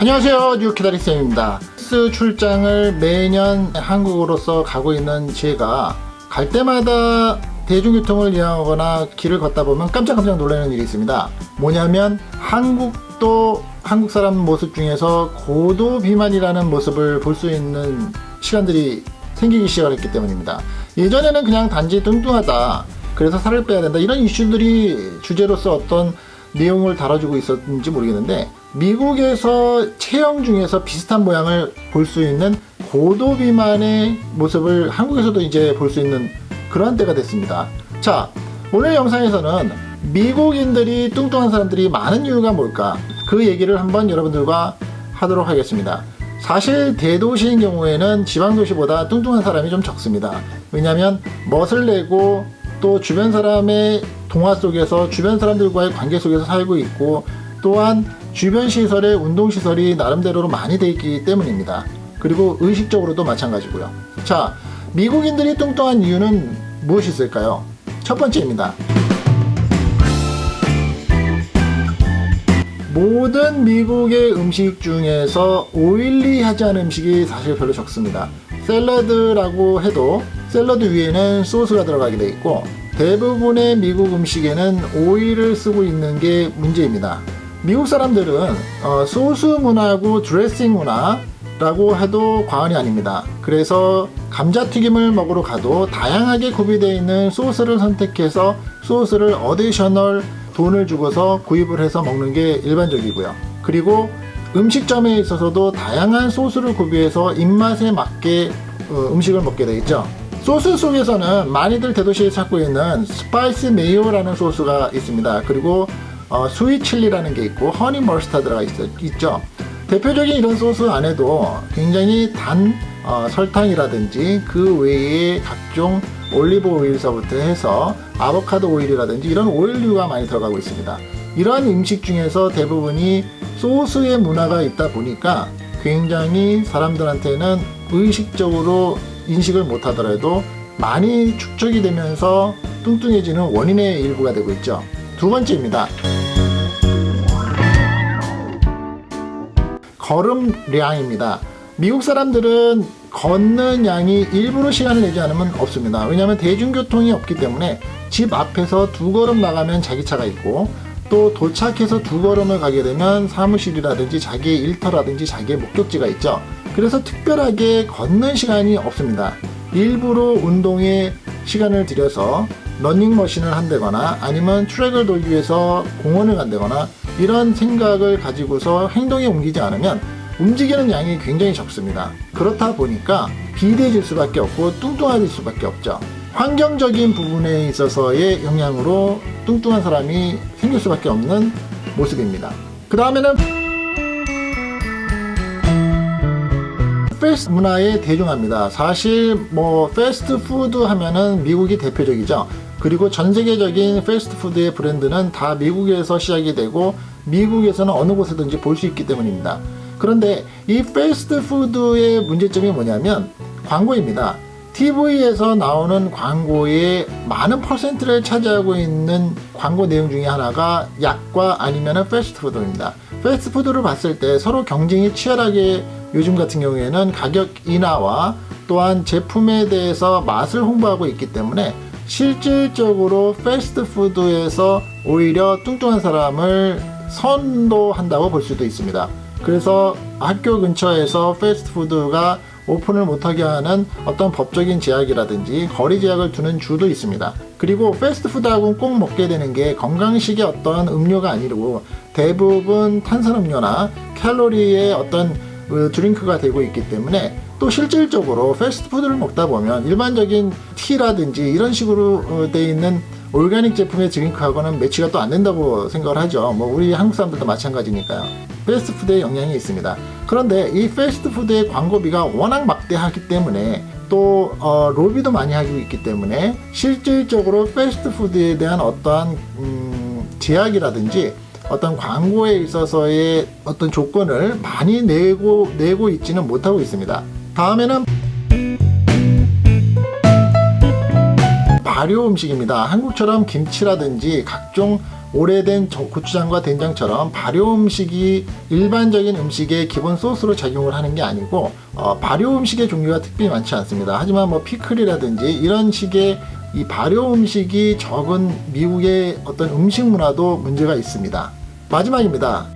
안녕하세요. 뉴키다리쌤입니다. 스 출장을 매년 한국으로서 가고 있는 제가 갈 때마다 대중교통을 이용하거나 길을 걷다 보면 깜짝깜짝 놀라는 일이 있습니다. 뭐냐면 한국도 한국 사람 모습 중에서 고도 비만이라는 모습을 볼 수 있는 시간들이 생기기 시작했기 때문입니다. 예전에는 그냥 단지 뚱뚱하다 그래서 살을 빼야 된다 이런 이슈들이 주제로서 어떤 내용을 다뤄주고 있었는지 모르겠는데 미국에서 체형 중에서 비슷한 모양을 볼 수 있는 고도 비만의 모습을 한국에서도 이제 볼 수 있는 그런 때가 됐습니다. 자 오늘 영상에서는 미국인들이 뚱뚱한 사람들이 많은 이유가 뭘까? 그 얘기를 한번 여러분들과 하도록 하겠습니다. 사실 대도시인 경우에는 지방도시보다 뚱뚱한 사람이 좀 적습니다. 왜냐하면 멋을 내고 또 주변 사람의 동화 속에서 주변 사람들과의 관계 속에서 살고 있고 또한 주변 시설에 운동시설이 나름대로 많이 되어 있기 때문입니다. 그리고 의식적으로도 마찬가지고요. 자, 미국인들이 뚱뚱한 이유는 무엇이 있을까요? 첫 번째입니다. 모든 미국의 음식 중에서 오일리하지 않은 음식이 사실 별로 적습니다. 샐러드라고 해도 샐러드 위에는 소스가 들어가게 되어 있고 대부분의 미국 음식에는 오일을 쓰고 있는 게 문제입니다. 미국 사람들은 어, 소스 문화고 드레싱 문화 라고 해도 과언이 아닙니다. 그래서 감자튀김을 먹으러 가도 다양하게 구비되어 있는 소스를 선택해서 소스를 어디셔널 돈을 주고서 구입을 해서 먹는 게 일반적이고요. 그리고 음식점에 있어서도 다양한 소스를 구비해서 입맛에 맞게 어, 음식을 먹게 되겠죠. 소스 속에서는 많이들 대도시에 찾고 있는 spicy mayo라는 소스가 있습니다. 그리고 어, sweet chili라는 게 있고 honey mustard가 있, 죠 대표적인 이런 소스 안에도 굉장히 단 어, 설탕이라든지 그 외에 각종 올리브 오일서부터 해서 아보카도 오일이라든지 이런 오일류가 많이 들어가고 있습니다. 이러한 음식 중에서 대부분이 소스의 문화가 있다 보니까 굉장히 사람들한테는 의식적으로 인식을 못하더라도 많이 축적이 되면서 뚱뚱해지는 원인의 일부가 되고 있죠. 두 번째입니다. 걸음량입니다. 미국 사람들은 걷는 양이 일부러 시간을 내지 않으면 없습니다. 왜냐하면 대중교통이 없기 때문에 집 앞에서 두 걸음 나가면 자기 차가 있고 또 도착해서 두 걸음을 가게 되면 사무실이라든지 자기의 일터라든지 자기의 목적지가 있죠. 그래서 특별하게 걷는 시간이 없습니다. 일부러 운동에 시간을 들여서 러닝머신을 한다거나 아니면 트랙을 돌기 위해서 공원을 간다거나 이런 생각을 가지고서 행동에 옮기지 않으면 움직이는 양이 굉장히 적습니다. 그렇다 보니까 비대해질 수밖에 없고 뚱뚱해질 수밖에 없죠. 환경적인 부분에 있어서의 영향으로 뚱뚱한 사람이 생길 수밖에 없는 모습입니다. 그 다음에는 패스트 문화의 대중화입니다. 사실 뭐 패스트푸드 하면은 미국이 대표적이죠. 그리고 전 세계적인 패스트푸드의 브랜드는 다 미국에서 시작이 되고 미국에서는 어느 곳에든지 볼 수 있기 때문입니다. 그런데 이 패스트푸드의 문제점이 뭐냐면 광고입니다. TV에서 나오는 광고의 많은 퍼센트를 차지하고 있는 광고 내용 중에 하나가 약과 아니면 패스트푸드입니다. 패스트푸드를 봤을 때 서로 경쟁이 치열하게 요즘 같은 경우에는 가격 인하와 또한 제품에 대해서 맛을 홍보하고 있기 때문에 실질적으로 패스트푸드에서 오히려 뚱뚱한 사람을 선도한다고 볼 수도 있습니다. 그래서 학교 근처에서 패스트푸드가 오픈을 못하게 하는 어떤 법적인 제약이라든지 거리 제약을 두는 주도 있습니다. 그리고 패스트푸드하고는 꼭 먹게 되는 게 건강식의 어떤 음료가 아니고 대부분 탄산음료나 칼로리의 어떤 그 드링크가 되고 있기 때문에 또 실질적으로 패스트푸드를 먹다 보면 일반적인 티라든지 이런 식으로 어, 돼 있는 올가닉 제품의 드링크하고는 매치가 또 안 된다고 생각을 하죠. 뭐 우리 한국 사람들도 마찬가지니까요. 패스트푸드에 영향이 있습니다. 그런데 이 패스트푸드의 광고비가 워낙 막대하기 때문에 또 어, 로비도 많이 하고 있기 때문에 실질적으로 패스트푸드에 대한 어떠한 음, 제약이라든지 어떤 광고에 있어서의 어떤 조건을 많이 내고 내고 있지는 못하고 있습니다 다음에는 발효 음식입니다 한국처럼 김치라든지 각종 오래된 저- 고추장과 된장처럼 발효 음식이 일반적인 음식의 기본 소스로 작용을 하는 게 아니고 어, 발효 음식의 종류가 특별히 많지 않습니다. 하지만 뭐 피클이라든지 이런 식의 이 발효 음식이 적은 미국의 어떤 음식 문화도 문제가 있습니다. 마지막입니다.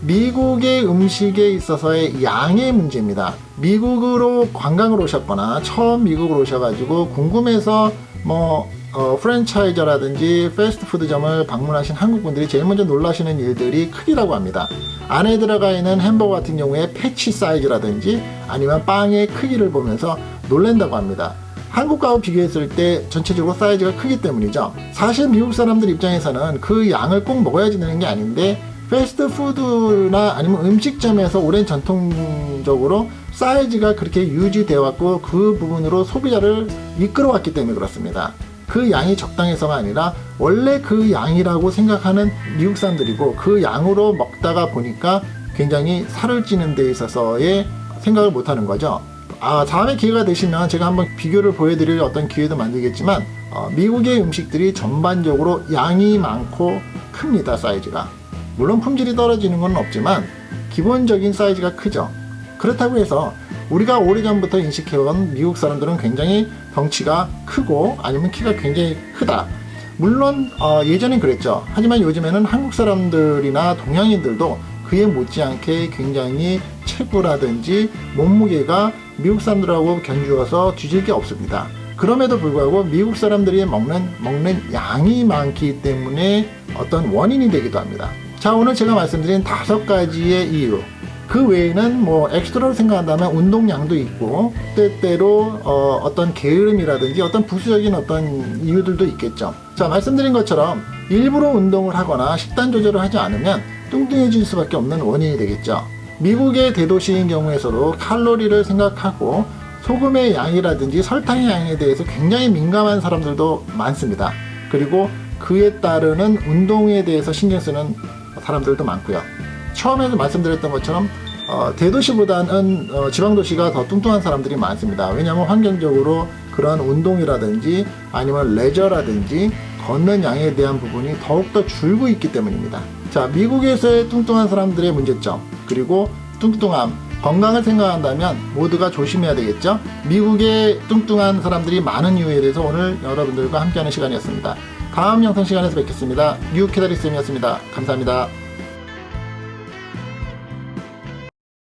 미국의 음식에 있어서의 양의 문제입니다. 미국으로 관광을 오셨거나 처음 미국으로 오셔가지고 궁금해서 뭐 어, 프랜차이저라든지 패스트푸드점을 방문하신 한국분들이 제일 먼저 놀라시는 일들이 크기라고 합니다. 안에 들어가 있는 햄버거 같은 경우에 패치 사이즈라든지 아니면 빵의 크기를 보면서 놀란다고 합니다. 한국과 비교했을 때 전체적으로 사이즈가 크기 때문이죠. 사실 미국 사람들 입장에서는 그 양을 꼭 먹어야지 되는 게 아닌데 패스트푸드나 아니면 음식점에서 오랜 전통적으로 사이즈가 그렇게 유지되어 왔고 그 부분으로 소비자를 이끌어 왔기 때문에 그렇습니다. 그 양이 적당해서가 아니라 원래 그 양이라고 생각하는 미국 사람들이고 그 양으로 먹다가 보니까 굉장히 살을 찌는 데 있어서의 생각을 못 하는 거죠. 아, 다음에 기회가 되시면 제가 한번 비교를 보여드릴 어떤 기회도 만들겠지만 어, 미국의 음식들이 전반적으로 양이 많고 큽니다 사이즈가. 물론 품질이 떨어지는 건 없지만 기본적인 사이즈가 크죠. 그렇다고 해서 우리가 오래전부터 인식해온 미국 사람들은 굉장히 덩치가 크고 아니면 키가 굉장히 크다. 물론 어, 예전엔 그랬죠. 하지만 요즘에는 한국 사람들이나 동양인들도 그에 못지않게 굉장히 체구라든지 몸무게가 미국 사람들하고 견주어서 뒤질 게 없습니다. 그럼에도 불구하고 미국 사람들이 먹는 먹는 양이 많기 때문에 어떤 원인이 되기도 합니다. 자 오늘 제가 말씀드린 다섯 가지의 이유 그 외에는 뭐 엑스트라로 생각한다면 운동량도 있고 때때로 어, 떤 게으름이라든지 어떤 부수적인 어떤 이유들도 있겠죠. 자 말씀드린 것처럼 일부러 운동을 하거나 식단 조절을 하지 않으면 뚱뚱해질 수밖에 없는 원인이 되겠죠. 미국의 대도시인 경우에서도 칼로리를 생각하고 소금의 양이라든지 설탕의 양에 대해서 굉장히 민감한 사람들도 많습니다. 그리고 그에 따르는 운동에 대해서 신경 쓰는 사람들도 많고요. 처음에도 말씀드렸던 것처럼 어, 대도시보다는 어, 지방도시가 더 뚱뚱한 사람들이 많습니다. 왜냐하면 환경적으로 그런 운동이라든지 아니면 레저라든지 걷는 양에 대한 부분이 더욱더 줄고 있기 때문입니다. 자, 미국에서의 뚱뚱한 사람들의 문제점 그리고 뚱뚱함 건강을 생각한다면 모두가 조심해야 되겠죠. 미국의 뚱뚱한 사람들이 많은 이유에 대해서 오늘 여러분들과 함께하는 시간이었습니다. 다음 영상 시간에서 뵙겠습니다. 뉴캐다리쌤이었습니다. 감사합니다.